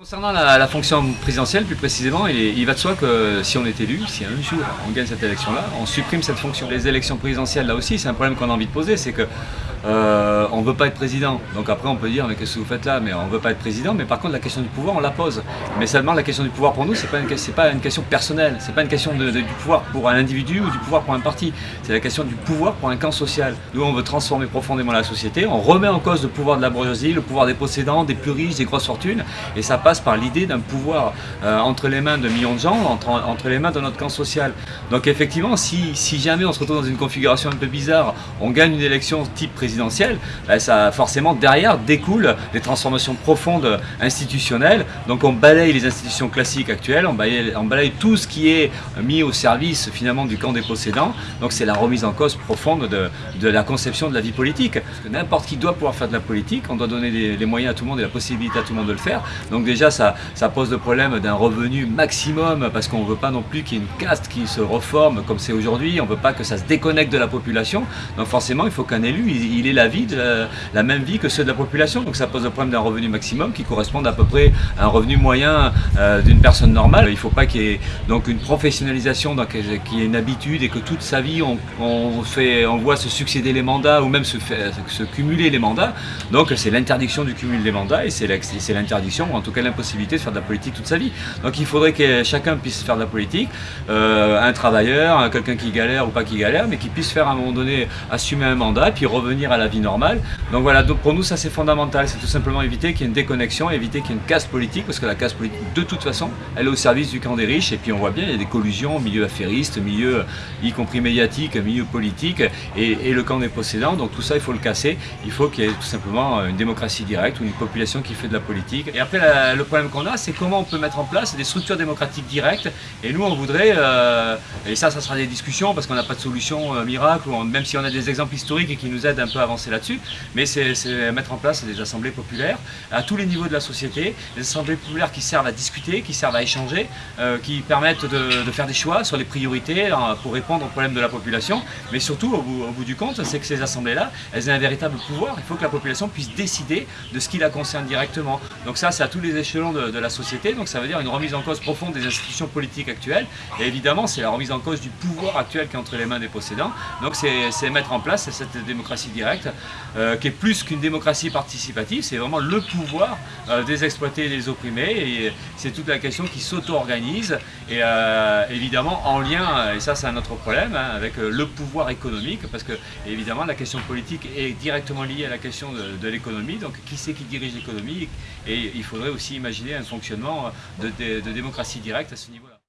Concernant la, fonction présidentielle, plus précisément, il, va de soi que si on est élu, si un jour on gagne cette élection-là, on supprime cette fonction. Les élections présidentielles, là aussi, c'est un problème qu'on a envie de poser, c'est que euh, on ne veut pas être président. Donc après on peut dire mais qu'est-ce que vous faites là? Mais on ne veut pas être président, mais par contre la question du pouvoir on la pose. Mais seulement la question du pouvoir pour nous pas une, pas une question personnelle, c'est pas une question du pouvoir pour un individu ou du pouvoir pour un parti. C'est la question du pouvoir pour un camp social. Nous on veut transformer profondément la société, on remet en cause le pouvoir de la bourgeoisie, le pouvoir des possédants, des plus riches, des grosses fortunes, et ça passe par l'idée d'un pouvoir euh, entre les mains de millions de gens, entre, entre, les mains de notre camp social. Donc effectivement si, si jamais on se retrouve dans une configuration un peu bizarre, on gagne une élection type président présidentielle, ben, ça forcément derrière découle des transformations profondes institutionnelles. Donc on balaye les institutions classiques actuelles, on balaye, on balaye tout ce qui est mis au service finalement du camp des possédants. Donc c'est la remise en cause profonde de, de, la conception de la vie politique. N'importe qui doit pouvoir faire de la politique, on doit donner les, les, moyens à tout le monde et la possibilité à tout le monde de le faire. Donc déjà ça, pose le problème d'un revenu maximum parce qu'on ne veut pas non plus qu'il y ait une caste qui se reforme comme c'est aujourd'hui, on ne veut pas que ça se déconnecte de la population. Donc forcément il faut qu'un élu il, ait la vie, la, même vie que ceux de la population. Donc ça pose le problème d'un revenu maximum qui correspond à peu près à un revenu moyen euh, d'une personne normale. Il ne faut pas qu'il y ait donc une professionnalisation, qu'il y ait une habitude et que toute sa vie on, voit se succéder les mandats ou même se cumuler les mandats. Donc c'est l'interdiction du cumul des mandats et c'est l'interdiction, en tout cas l'impossibilité de faire de la politique toute sa vie. Donc il faudrait que chacun puisse faire de la politique, euh, un travailleur, quelqu'un qui galère ou pas qui galère, mais qui puisse faire à un moment donné assumer un mandat, puis revenir à la vie normale. Donc voilà, donc pour nous ça c'est fondamental, c'est tout simplement éviter qu'il y ait une déconnexion, éviter qu'il y ait une casse politique, parce que la casse politique de toute façon, elle est au service du camp des riches, et puis on voit bien, il y a des collusions milieu affairiste, milieu y compris médiatique, milieu politique, et, et le camp des possédants, donc tout ça il faut le casser, il faut qu'il y ait tout simplement une démocratie directe, ou une population qui fait de la politique. Et après la, le problème qu'on a, c'est comment on peut mettre en place des structures démocratiques directes, et nous on voudrait, euh, et ça ça sera des discussions, parce qu'on n'a pas de solution euh, miracle, on, même si on a des exemples historiques et qui nous aident un peu à avancer là-dessus, mais c'est mettre en place des assemblées populaires à tous les niveaux de la société, des assemblées populaires qui servent à discuter, qui servent à échanger, euh, qui permettent de, faire des choix sur les priorités euh, pour répondre aux problèmes de la population, mais surtout au bout, au bout du compte, c'est que ces assemblées-là, elles aient un véritable pouvoir, il faut que la population puisse décider de ce qui la concerne directement. Donc ça, c'est à tous les échelons de, la société, donc ça veut dire une remise en cause profonde des institutions politiques actuelles, et évidemment, c'est la remise en cause du pouvoir actuel qui est entre les mains des possédants, donc c'est mettre en place cette démocratie directe euh, qui est plus qu'une démocratie participative, c'est vraiment le pouvoir euh, des exploités et des opprimés, et c'est toute la question qui s'auto-organise, et euh, évidemment en lien, et ça c'est un autre problème, hein, avec le pouvoir économique, parce que évidemment la question politique est directement liée à la question de, l'économie, donc qui c'est qui dirige l'économie, et il faudrait imaginer un fonctionnement de démocratie directe à ce niveau-là.